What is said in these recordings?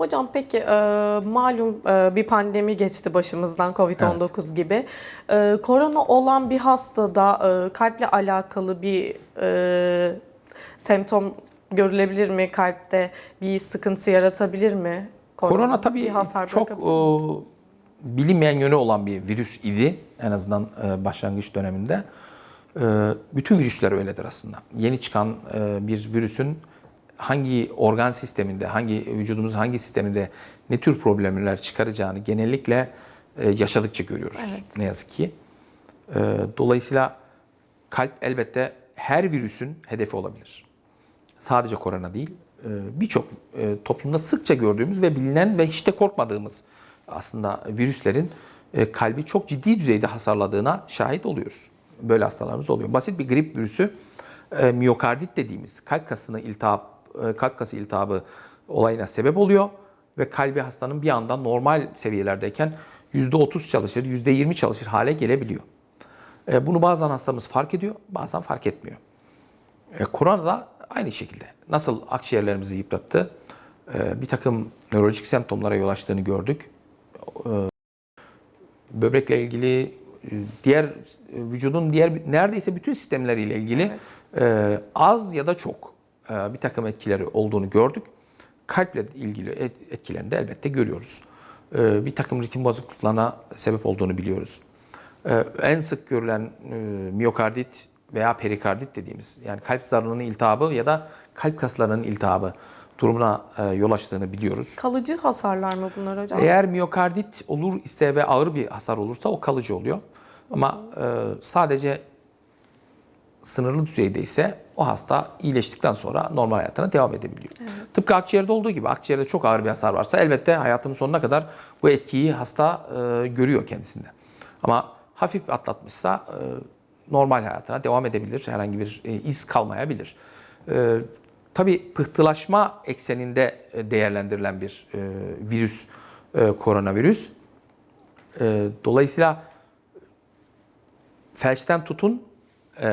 Hocam peki e, malum e, bir pandemi geçti başımızdan Covid-19 gibi. E, korona olan bir hastada e, kalple alakalı bir e, semptom görülebilir mi? Kalpte bir sıkıntı yaratabilir mi? Korona Bir tabii hasar çok e, bilinmeyen yönü olan bir virüs idi en azından e, başlangıç döneminde. E, bütün virüsler öyledir aslında. Yeni çıkan e, bir virüsün hangi organ sisteminde, hangi vücudumuzun hangi sisteminde ne tür problemler çıkaracağını genellikle e, yaşadıkça görüyoruz ne yazık ki. E, dolayısıyla kalp elbette her virüsün hedefi olabilir sadece korona değil, e, birçok e, toplumda sıkça gördüğümüz ve bilinen ve hiç de korkmadığımız aslında virüslerin e, kalbi çok ciddi düzeyde hasarladığına şahit oluyoruz. Böyle hastalarımız oluyor. Basit bir grip virüsü miyokardit dediğimiz kalp kasını iltihap, kalp kası iltihabı olayına sebep oluyor ve kalbi hastanın bir anda normal seviyelerdeyken %30 çalışır, %20 çalışır hale gelebiliyor. Bunu bazen hastamız fark ediyor, bazen fark etmiyor. E, korona da aynı şekilde. Nasıl akciğerlerimizi yıprattı, e, bir takım nörolojik semptomlara yol açtığını gördük. E, böbrekle ilgili, e, diğer e, vücudun diğer neredeyse bütün sistemleriyle ilgili e, az ya da çok e, bir takım etkileri olduğunu gördük. Kalple ilgili et- etkilerini de elbette görüyoruz. E, bir takım ritim bozukluklarına sebep olduğunu biliyoruz. Ee, en sık görülen e, miyokardit veya perikardit dediğimiz yani kalp zarının iltihabı ya da kalp kaslarının iltihabı durumuna e, yol açtığını biliyoruz. Kalıcı hasarlar mı bunlar hocam? Eğer miyokardit olur ise ve ağır bir hasar olursa o kalıcı oluyor. Ama e, sadece sınırlı düzeyde ise o hasta iyileştikten sonra normal hayatına devam edebiliyor. Tıpkı akciğerde olduğu gibi akciğerde çok ağır bir hasar varsa elbette hayatının sonuna kadar bu etkiyi hasta e, görüyor kendisinde. Ama hafif atlatmışsa e, normal hayatına devam edebilir. Herhangi bir e, iz kalmayabilir. E, tabii pıhtılaşma ekseninde e, değerlendirilen bir e, virüs e, koronavirüs. E, dolayısıyla felçten tutun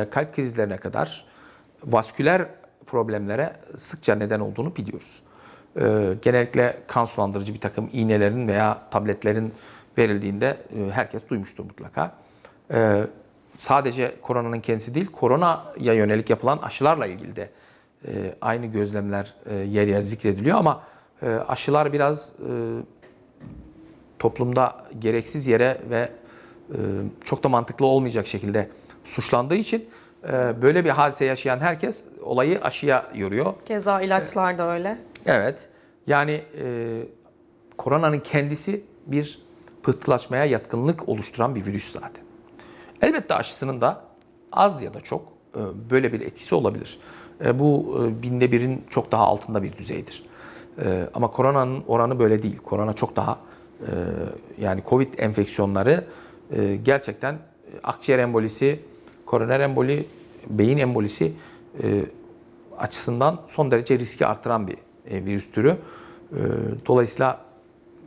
kalp krizlerine kadar vasküler problemlere sıkça neden olduğunu biliyoruz. E, genellikle kan sulandırıcı bir takım iğnelerin veya tabletlerin verildiğinde e, herkes duymuştur mutlaka. E, sadece koronanın kendisi değil, koronaya yönelik yapılan aşılarla ilgili de e, aynı gözlemler e, yer yer zikrediliyor ama e, aşılar biraz e, toplumda gereksiz yere ve e, çok da mantıklı olmayacak şekilde suçlandığı için e, böyle bir hadise yaşayan herkes olayı aşıya yoruyor. Keza ilaçlar da öyle. Evet. Yani e, koronanın kendisi bir pıhtılaşmaya yatkınlık oluşturan bir virüs zaten. Elbette aşısının da az ya da çok e, böyle bir etkisi olabilir. E, bu e, binde birin çok daha altında bir düzeydir. E, ama koronanın oranı böyle değil. Korona çok daha e, yani Covid enfeksiyonları e, gerçekten akciğer embolisi, koroner emboli, beyin embolisi e, açısından son derece riski artıran bir e, virüs türü. E, dolayısıyla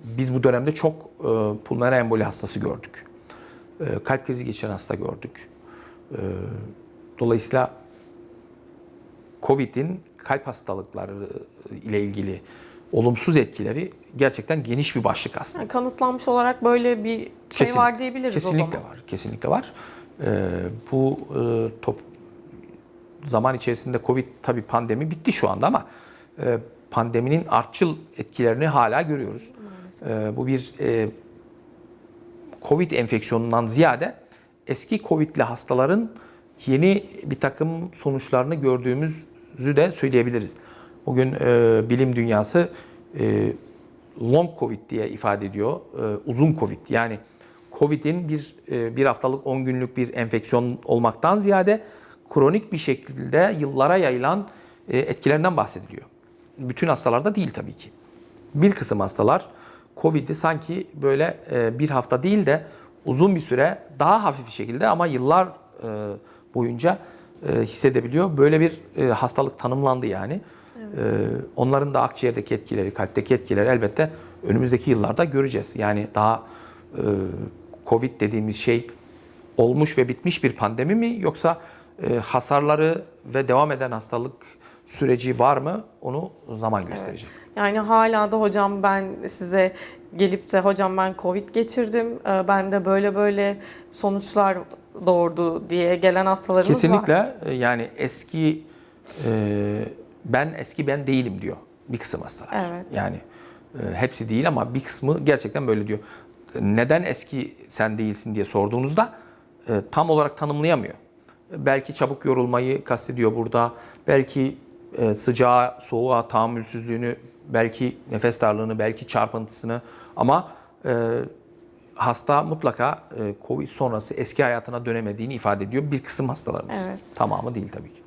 biz bu dönemde çok e, pulmoner emboli hastası gördük. E, kalp krizi geçiren hasta gördük. E, dolayısıyla Covid'in kalp hastalıkları ile ilgili olumsuz etkileri gerçekten geniş bir başlık aslında. Yani kanıtlanmış olarak böyle bir şey Kesinlikle. var diyebiliriz kesinlikle o zaman. var. Kesinlikle var. Ee, bu e, top zaman içerisinde Covid tabii pandemi bitti şu anda ama e, pandeminin artçıl etkilerini hala görüyoruz. E, bu bir e, Covid enfeksiyonundan ziyade eski Covid'li hastaların yeni bir takım sonuçlarını gördüğümüzü de söyleyebiliriz. Bugün e, bilim dünyası e, long Covid diye ifade ediyor. E, uzun Covid yani Covid'in bir e, bir haftalık 10 günlük bir enfeksiyon olmaktan ziyade kronik bir şekilde yıllara yayılan e, etkilerinden bahsediliyor. Bütün hastalarda değil tabii ki. Bir kısım hastalar Covid'i sanki böyle e, bir hafta değil de uzun bir süre daha hafif bir şekilde ama yıllar boyunca hissedebiliyor. Böyle bir hastalık tanımlandı yani. E, onların da akciğerdeki etkileri, kalpteki etkileri elbette önümüzdeki yıllarda göreceğiz. Yani daha Covid dediğimiz şey olmuş ve bitmiş bir pandemi mi yoksa e, hasarları ve devam eden hastalık süreci var mı onu zaman gösterecek. Yani hala da hocam ben size gelip de hocam ben Covid geçirdim, e, ben de böyle böyle sonuçlar doğurdu diye gelen hastalarımız var. Kesinlikle e, yani eski e, ben eski ben değilim diyor bir kısım hastalar. Evet. Yani e, hepsi değil ama bir kısmı gerçekten böyle diyor. Neden eski sen değilsin diye sorduğunuzda e, tam olarak tanımlayamıyor. Belki çabuk yorulmayı kastediyor burada. Belki e, sıcağa, soğuğa tahammülsüzlüğünü, belki nefes darlığını, belki çarpıntısını ama e, hasta mutlaka e, Covid sonrası eski hayatına dönemediğini ifade ediyor bir kısım hastalarımız. Evet. Tamamı değil tabii ki.